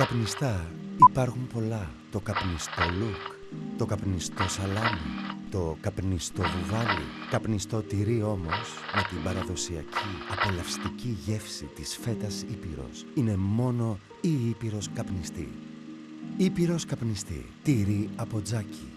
Καπνιστά υπάρχουν πολλά. Το καπνιστό λουκ, το καπνιστό σαλάμι, το καπνιστό βουβάλι. Καπνιστό τυρί όμως με την παραδοσιακή απολαυστική γεύση της φέτας Ήπειρος. Είναι μόνο η Ήπειρος καπνιστή. Ήπειρος καπνιστή. Τυρί από τζάκι.